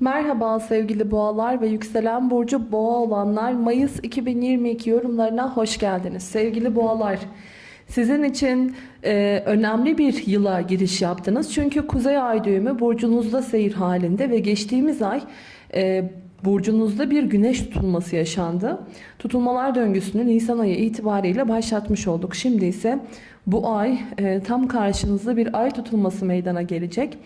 Merhaba sevgili boğalar ve yükselen burcu boğa olanlar Mayıs 2022 yorumlarına hoş geldiniz. Sevgili boğalar sizin için e, önemli bir yıla giriş yaptınız. Çünkü kuzey ay düğümü burcunuzda seyir halinde ve geçtiğimiz ay e, burcunuzda bir güneş tutulması yaşandı. Tutulmalar döngüsünü Nisan ayı itibariyle başlatmış olduk. Şimdi ise bu ay e, tam karşınızda bir ay tutulması meydana gelecek.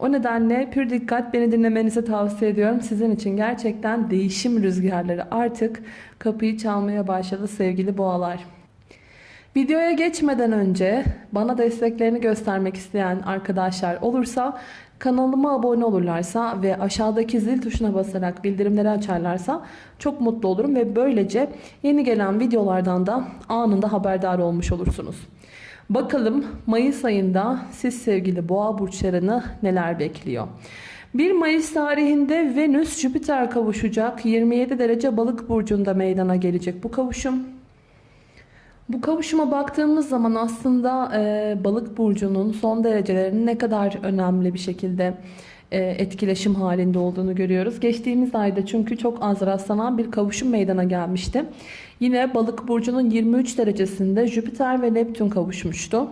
O nedenle pür dikkat beni dinlemenizi tavsiye ediyorum. Sizin için gerçekten değişim rüzgarları artık kapıyı çalmaya başladı sevgili boğalar. Videoya geçmeden önce bana desteklerini göstermek isteyen arkadaşlar olursa kanalıma abone olurlarsa ve aşağıdaki zil tuşuna basarak bildirimleri açarlarsa çok mutlu olurum ve böylece yeni gelen videolardan da anında haberdar olmuş olursunuz. Bakalım Mayıs ayında siz sevgili boğa burçlarını neler bekliyor? 1 Mayıs tarihinde Venüs Jüpiter kavuşacak. 27 derece balık burcunda meydana gelecek bu kavuşum. Bu kavuşuma baktığımız zaman aslında e, balık burcunun son derecelerinin ne kadar önemli bir şekilde etkileşim halinde olduğunu görüyoruz. Geçtiğimiz ayda çünkü çok az rastlanan bir kavuşum meydana gelmişti. Yine balık burcunun 23 derecesinde Jüpiter ve Neptün kavuşmuştu.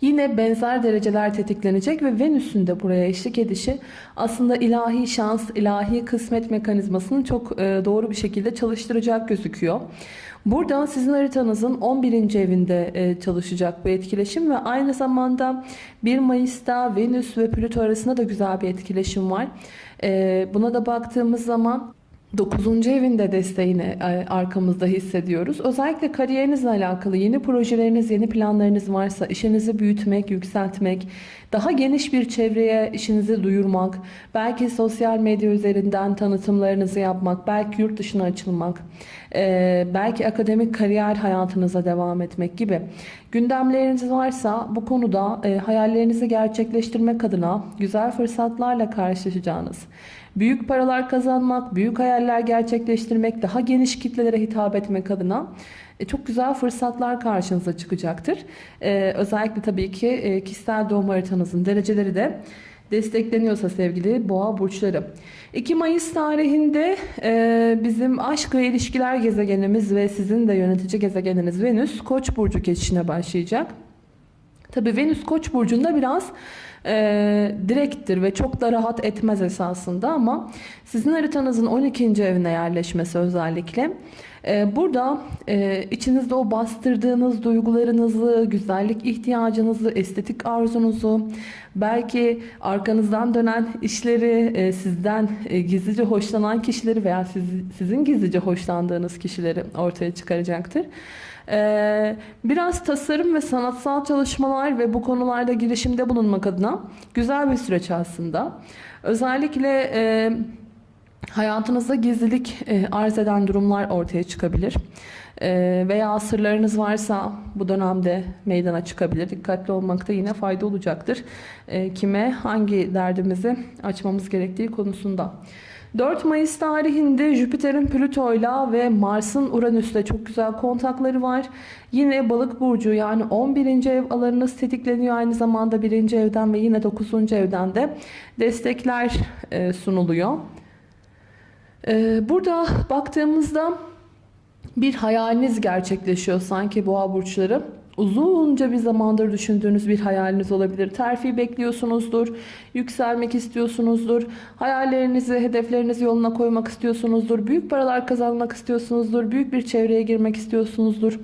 Yine benzer dereceler tetiklenecek ve Venüs'ün de buraya eşlik edişi aslında ilahi şans, ilahi kısmet mekanizmasını çok e, doğru bir şekilde çalıştıracak gözüküyor. Burada sizin haritanızın 11. evinde e, çalışacak bu etkileşim ve aynı zamanda 1 Mayıs'ta Venüs ve Plüto arasında da güzel bir etkileşim var. E, buna da baktığımız zaman 9. evinde desteğini e, arkamızda hissediyoruz. Özellikle kariyerinizle alakalı yeni projeleriniz, yeni planlarınız varsa işinizi büyütmek, yükseltmek, daha geniş bir çevreye işinizi duyurmak, belki sosyal medya üzerinden tanıtımlarınızı yapmak, belki yurt dışına açılmak, e, belki akademik kariyer hayatınıza devam etmek gibi gündemleriniz varsa bu konuda e, hayallerinizi gerçekleştirmek adına güzel fırsatlarla karşılaşacağınız, büyük paralar kazanmak, büyük hayaller gerçekleştirmek, daha geniş kitlelere hitap etmek adına e, çok güzel fırsatlar karşınıza çıkacaktır. E, özellikle tabii ki e, kişisel doğum haritanızın dereceleri de destekleniyorsa sevgili boğa burçları. 2 Mayıs tarihinde bizim aşk ve ilişkiler gezegenimiz ve sizin de yönetici gezegeniniz Venüs Koç burcu geçişine başlayacak. Tabii Venüs Koç burcunda biraz e, direkttir ve çok da rahat etmez esasında ama sizin haritanızın 12. evine yerleşmesi özellikle e, burada e, içinizde o bastırdığınız duygularınızı, güzellik ihtiyacınızı, estetik arzunuzu, belki arkanızdan dönen işleri, e, sizden e, gizlice hoşlanan kişileri veya siz, sizin gizlice hoşlandığınız kişileri ortaya çıkaracaktır. Ee, biraz tasarım ve sanatsal çalışmalar ve bu konularda girişimde bulunmak adına güzel bir süreç aslında. Özellikle e, hayatınızda gizlilik e, arz eden durumlar ortaya çıkabilir. E, veya sırlarınız varsa bu dönemde meydana çıkabilir. Dikkatli olmakta yine fayda olacaktır. E, kime hangi derdimizi açmamız gerektiği konusunda. 4 Mayıs tarihinde Jüpiter'in Plüto'yla ve Mars'ın Uranüs'le çok güzel kontakları var. Yine balık burcu yani 11. ev alanınız tetikleniyor aynı zamanda 1. evden ve yine 9. evden de destekler e, sunuluyor. E, burada baktığımızda bir hayaliniz gerçekleşiyor sanki boğa burçları uzunca bir zamandır düşündüğünüz bir hayaliniz olabilir. Terfi bekliyorsunuzdur, yükselmek istiyorsunuzdur, hayallerinizi, hedeflerinizi yoluna koymak istiyorsunuzdur, büyük paralar kazanmak istiyorsunuzdur, büyük bir çevreye girmek istiyorsunuzdur.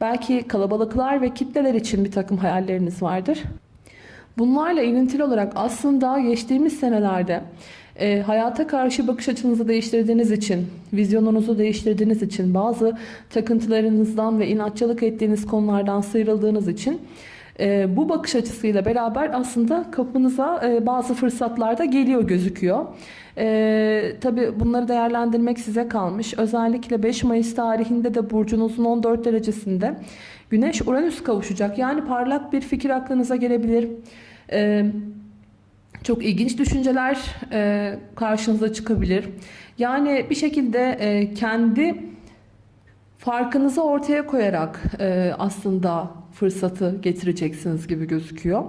Belki kalabalıklar ve kitleler için bir takım hayalleriniz vardır. Bunlarla ilintili olarak aslında geçtiğimiz senelerde e, hayata karşı bakış açınızı değiştirdiğiniz için, vizyonunuzu değiştirdiğiniz için, bazı takıntılarınızdan ve inatçılık ettiğiniz konulardan sıyrıldığınız için e, bu bakış açısıyla beraber aslında kapınıza e, bazı fırsatlar da geliyor gözüküyor. E, Tabi bunları değerlendirmek size kalmış. Özellikle 5 Mayıs tarihinde de burcunuzun 14 derecesinde Güneş Uranüs kavuşacak. Yani parlak bir fikir aklınıza gelebilir. Evet çok ilginç düşünceler e, karşınıza çıkabilir. Yani bir şekilde e, kendi farkınızı ortaya koyarak e, aslında fırsatı getireceksiniz gibi gözüküyor.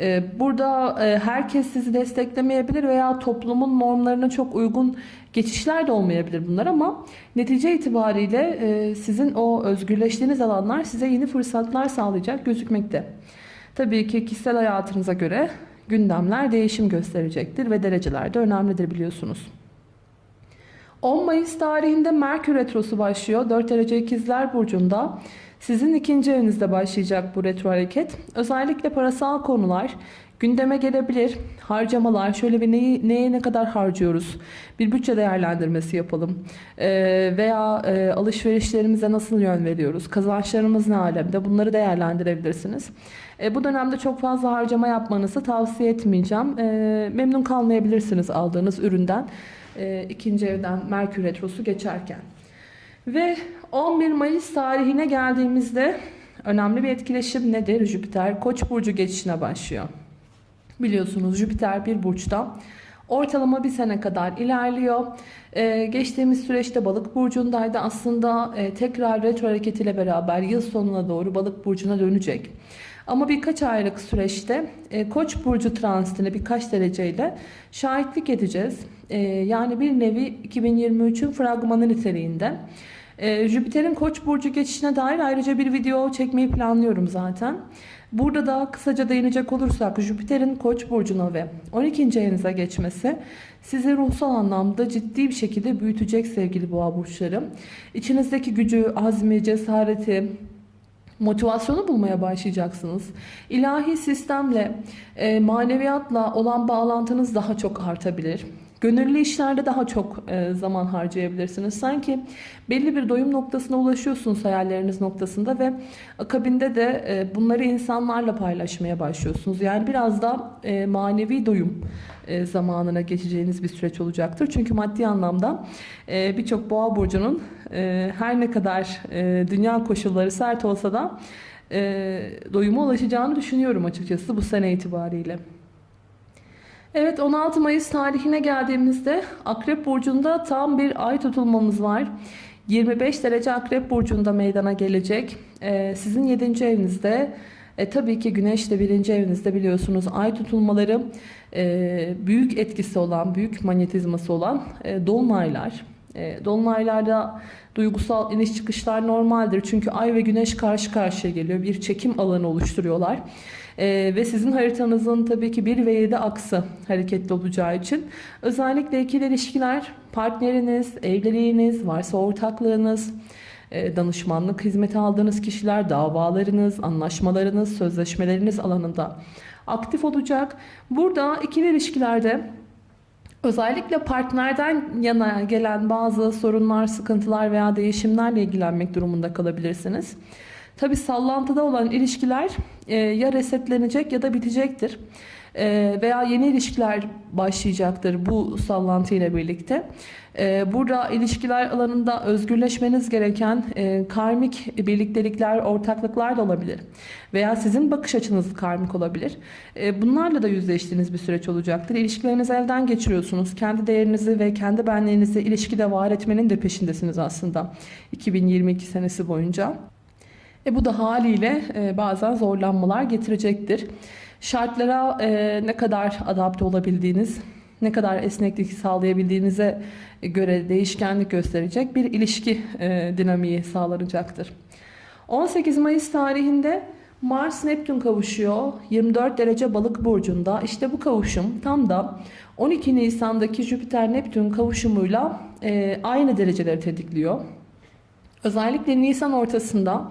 Ee, Burada e, herkes sizi desteklemeyebilir veya toplumun normlarına çok uygun geçişler de olmayabilir bunlar ama netice itibariyle e, sizin o özgürleştiğiniz alanlar size yeni fırsatlar sağlayacak gözükmekte. Tabii ki kişisel hayatınıza göre gündemler değişim gösterecektir ve dereceler de önemlidir biliyorsunuz. 10 Mayıs tarihinde Merkür Retrosu başlıyor. 4 derece ikizler burcunda. Sizin ikinci evinizde başlayacak bu retro hareket. Özellikle parasal konular gündeme gelebilir. Harcamalar, şöyle bir neyi, neye ne kadar harcıyoruz? Bir bütçe değerlendirmesi yapalım. Ee, veya e, alışverişlerimize nasıl yön veriyoruz? Kazançlarımız ne alemde? Bunları değerlendirebilirsiniz. E, bu dönemde çok fazla harcama yapmanızı tavsiye etmeyeceğim. E, memnun kalmayabilirsiniz aldığınız üründen. E, ikinci evden Merkür Retrosu geçerken. Ve 11 Mayıs tarihine geldiğimizde önemli bir etkileşim nedir? Jüpiter Koç burcu geçişine başlıyor. Biliyorsunuz Jüpiter bir burçta ortalama bir sene kadar ilerliyor. Ee, geçtiğimiz süreçte balık burcundaydı. Aslında e, tekrar retro hareketiyle beraber yıl sonuna doğru balık burcuna dönecek. Ama birkaç aylık süreçte e, Koç burcu transitine birkaç dereceyle şahitlik edeceğiz. E, yani bir nevi 2023'ün fragmanı niteliğinde. E, Jüpiter'in Koç burcu geçişine dair ayrıca bir video çekmeyi planlıyorum zaten. Burada da kısaca değinecek olursak Jüpiter'in Koç burcuna ve 12. evinize geçmesi sizi ruhsal anlamda ciddi bir şekilde büyütecek sevgili boğa burçları. İçinizdeki gücü, azmi, cesareti, motivasyonu bulmaya başlayacaksınız. İlahi sistemle, e, maneviyatla olan bağlantınız daha çok artabilir. Gönüllü işlerde daha çok e, zaman harcayabilirsiniz. Sanki belli bir doyum noktasına ulaşıyorsunuz hayalleriniz noktasında ve akabinde de e, bunları insanlarla paylaşmaya başlıyorsunuz. Yani biraz da e, manevi doyum zamanına geçeceğiniz bir süreç olacaktır. Çünkü maddi anlamda birçok boğa burcunun her ne kadar dünya koşulları sert olsa da e, doyuma ulaşacağını düşünüyorum açıkçası bu sene itibariyle. Evet 16 Mayıs tarihine geldiğimizde Akrep Burcu'nda tam bir ay tutulmamız var. 25 derece Akrep Burcu'nda meydana gelecek. Ee, sizin 7. evinizde e, tabii ki Güneş de 1. evinizde biliyorsunuz ay tutulmaları e, büyük etkisi olan, büyük manyetizması olan e, dolunaylar. E, dolunaylarda duygusal iniş çıkışlar normaldir. Çünkü ay ve güneş karşı karşıya geliyor. Bir çekim alanı oluşturuyorlar. Ee, ve sizin haritanızın tabii ki 1 ve 7 aksı hareketli olacağı için özellikle ikili ilişkiler, partneriniz, evliliğiniz, varsa ortaklığınız, e, danışmanlık hizmeti aldığınız kişiler, davalarınız, anlaşmalarınız, sözleşmeleriniz alanında aktif olacak. Burada ikili ilişkilerde Özellikle partnerden yana gelen bazı sorunlar, sıkıntılar veya değişimlerle ilgilenmek durumunda kalabilirsiniz. Tabi sallantıda olan ilişkiler e, ya resetlenecek ya da bitecektir. E, veya yeni ilişkiler başlayacaktır bu sallantı ile birlikte. E, burada ilişkiler alanında özgürleşmeniz gereken e, karmik birliktelikler, ortaklıklar da olabilir. Veya sizin bakış açınız karmik olabilir. E, bunlarla da yüzleştiğiniz bir süreç olacaktır. İlişkilerinizi elden geçiriyorsunuz. Kendi değerinizi ve kendi benliğinizi ilişkide var etmenin de peşindesiniz aslında 2022 senesi boyunca. E bu da haliyle e, bazen zorlanmalar getirecektir. Şartlara e, ne kadar adapte olabildiğiniz, ne kadar esneklik sağlayabildiğinize göre değişkenlik gösterecek bir ilişki e, dinamiği sağlanacaktır. 18 Mayıs tarihinde Mars Neptün kavuşuyor 24 derece balık burcunda. İşte bu kavuşum tam da 12 Nisan'daki Jüpiter Neptün kavuşumuyla e, aynı dereceleri tetikliyor. Özellikle Nisan ortasında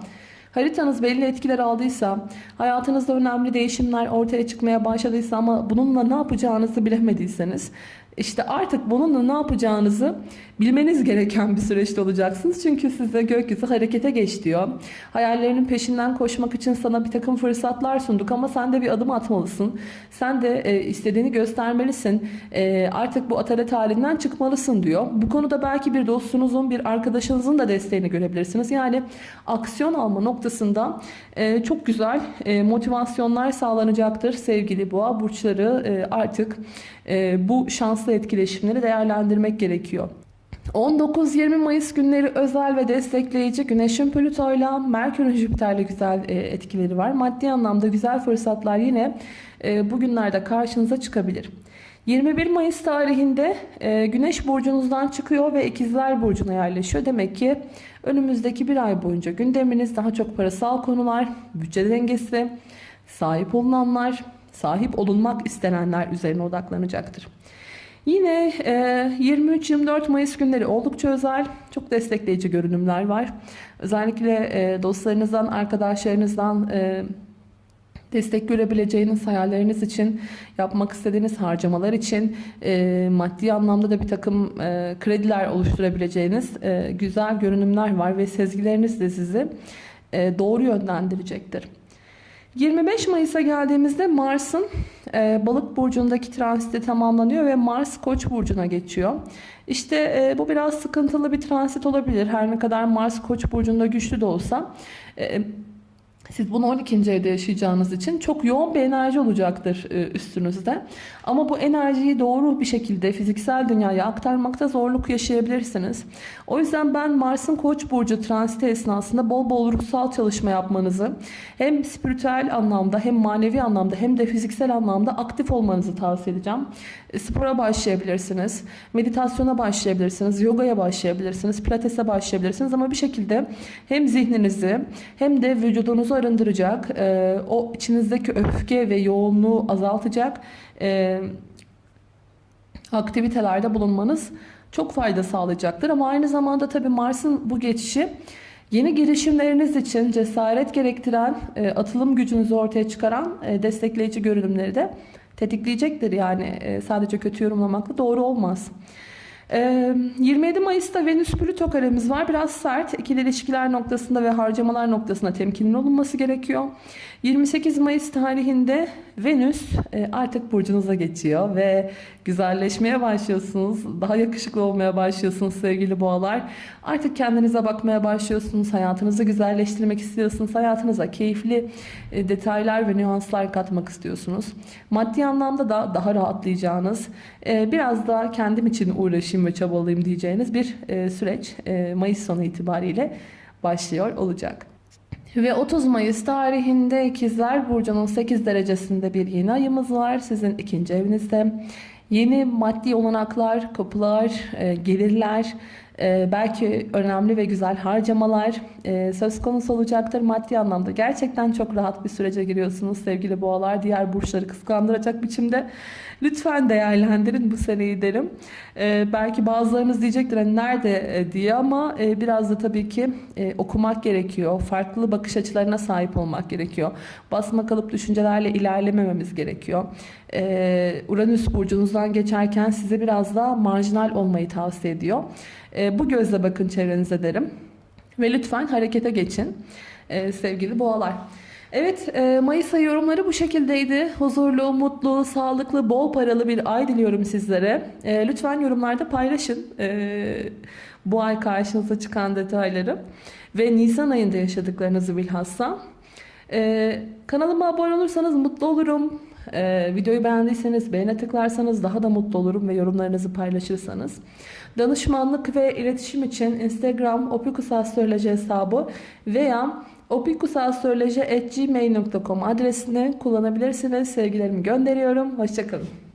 Haritanız belli etkiler aldıysa, hayatınızda önemli değişimler ortaya çıkmaya başladıysa ama bununla ne yapacağınızı bilemediyseniz işte artık bununla ne yapacağınızı bilmeniz gereken bir süreçte olacaksınız. Çünkü size gökyüzü harekete geç diyor. Hayallerinin peşinden koşmak için sana bir takım fırsatlar sunduk ama sen de bir adım atmalısın. Sen de e, istediğini göstermelisin. E, artık bu atalet halinden çıkmalısın diyor. Bu konuda belki bir dostunuzun, bir arkadaşınızın da desteğini görebilirsiniz. Yani aksiyon alma noktasında e, çok güzel e, motivasyonlar sağlanacaktır sevgili boğa burçları e, artık e, bu şanslı etkileşimleri değerlendirmek gerekiyor. 19-20 Mayıs günleri özel ve destekleyici Güneş'in Plüto'yla Merkür'ün Jüpiter'le güzel e, etkileri var. Maddi anlamda güzel fırsatlar yine e, bugünlerde karşınıza çıkabilir. 21 Mayıs tarihinde e, Güneş burcunuzdan çıkıyor ve İkizler Burcu'na yerleşiyor. Demek ki önümüzdeki bir ay boyunca gündeminiz daha çok parasal konular, bütçe dengesi, sahip olunanlar, sahip olunmak istenenler üzerine odaklanacaktır. Yine e, 23-24 Mayıs günleri oldukça özel, çok destekleyici görünümler var. Özellikle e, dostlarınızdan, arkadaşlarınızdan e, destek görebileceğiniz hayalleriniz için, yapmak istediğiniz harcamalar için, e, maddi anlamda da bir takım e, krediler oluşturabileceğiniz e, güzel görünümler var ve sezgileriniz de sizi e, doğru yönlendirecektir. 25 Mayıs'a geldiğimizde Mars'ın e, balık burcundaki transiti tamamlanıyor ve Mars koç burcuna geçiyor. İşte e, bu biraz sıkıntılı bir transit olabilir. Her ne kadar Mars koç burcunda güçlü de olsa e, siz bunu 12. evde yaşayacağınız için çok yoğun bir enerji olacaktır e, üstünüzde. Ama bu enerjiyi doğru bir şekilde fiziksel dünyaya aktarmakta zorluk yaşayabilirsiniz. O yüzden ben Mars'ın Koç burcu transiti esnasında bol bol ruhsal çalışma yapmanızı hem spiritüel anlamda hem manevi anlamda hem de fiziksel anlamda aktif olmanızı tavsiye edeceğim. E, Spora başlayabilirsiniz, meditasyona başlayabilirsiniz, yogaya başlayabilirsiniz, pilatese başlayabilirsiniz ama bir şekilde hem zihninizi hem de vücudunuzu arındıracak, e, o içinizdeki öfke ve yoğunluğu azaltacak e, aktivitelerde bulunmanız çok fayda sağlayacaktır. Ama aynı zamanda tabii Mars'ın bu geçişi yeni girişimleriniz için cesaret gerektiren, e, atılım gücünüzü ortaya çıkaran e, destekleyici görünümleri de tetikleyecektir. Yani e, sadece kötü yorumlamakla doğru olmaz. Ee, 27 Mayıs'ta Venüs Plüto karemiz var. Biraz sert. İkili ilişkiler noktasında ve harcamalar noktasında temkinli olunması gerekiyor. 28 Mayıs tarihinde Venüs artık burcunuza geçiyor ve güzelleşmeye başlıyorsunuz. Daha yakışıklı olmaya başlıyorsunuz sevgili boğalar. Artık kendinize bakmaya başlıyorsunuz. Hayatınızı güzelleştirmek istiyorsunuz. Hayatınıza keyifli detaylar ve nüanslar katmak istiyorsunuz. Maddi anlamda da daha rahatlayacağınız, biraz daha kendim için uğraşayım ve çabalayayım diyeceğiniz bir e, süreç e, Mayıs sonu itibariyle başlıyor olacak. Ve 30 Mayıs tarihinde İkizler Burcu'nun 8 derecesinde bir yeni ayımız var. Sizin ikinci evinizde. Yeni maddi olanaklar, kapılar, e, gelirler, belki önemli ve güzel harcamalar e, söz konusu olacaktır maddi anlamda. Gerçekten çok rahat bir sürece giriyorsunuz sevgili boğalar. Diğer burçları kıskandıracak biçimde. Lütfen değerlendirin bu seneyi derim. E, belki bazılarınız diyecektir hani nerede e, diye ama e, biraz da tabii ki e, okumak gerekiyor. Farklı bakış açılarına sahip olmak gerekiyor. Basma kalıp düşüncelerle ilerlemememiz gerekiyor. E, Uranüs burcunuzdan geçerken size biraz daha marjinal olmayı tavsiye ediyor. E, bu gözle bakın çevrenize derim. Ve lütfen harekete geçin e, sevgili boğalar. Evet e, Mayıs ayı yorumları bu şekildeydi. Huzurlu, mutlu, sağlıklı, bol paralı bir ay diliyorum sizlere. E, lütfen yorumlarda paylaşın bu ay karşınıza çıkan detayları. Ve Nisan ayında yaşadıklarınızı bilhassa. Kanalıma abone olursanız mutlu olurum. Ee, videoyu beğendiyseniz beğene tıklarsanız daha da mutlu olurum ve yorumlarınızı paylaşırsanız. Danışmanlık ve iletişim için Instagram opikusastroloji hesabı veya opikusastroloji.gmail.com adresini kullanabilirsiniz. Sevgilerimi gönderiyorum. Hoşçakalın.